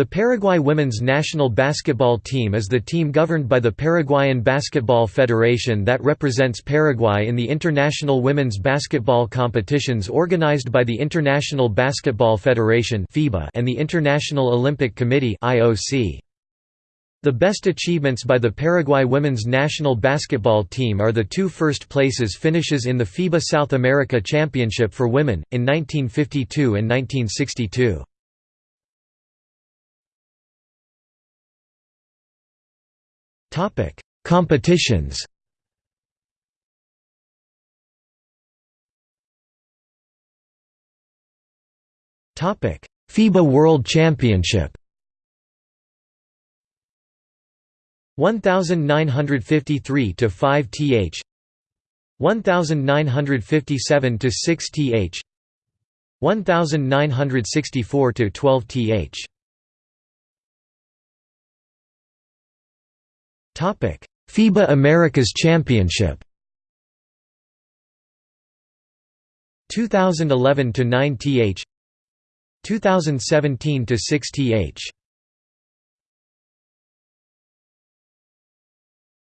The Paraguay women's national basketball team is the team governed by the Paraguayan Basketball Federation that represents Paraguay in the international women's basketball competitions organized by the International Basketball Federation and the International Olympic Committee The best achievements by the Paraguay women's national basketball team are the two first places finishes in the FIBA South America Championship for Women, in 1952 and 1962. Topic: Competitions. Topic: FIBA World Championship. 1953 to 5 th 1957 to 6 th 1964 to 12 th FIBA Americas Championship. 2011 to 9 th 2017 to 6 th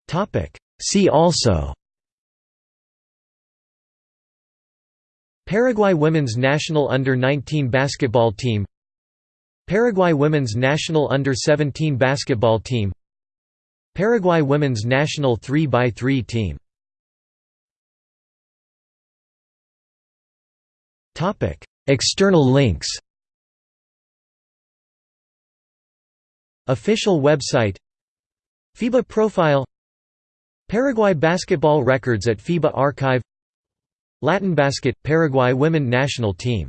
Topic. See also. Paraguay women's national under-19 basketball team. Paraguay women's national under-17 basketball team Paraguay women's national 3x3 team. External links. Official website. FIBA profile. Paraguay basketball records at FIBA archive. Latin basket – Paraguay women national team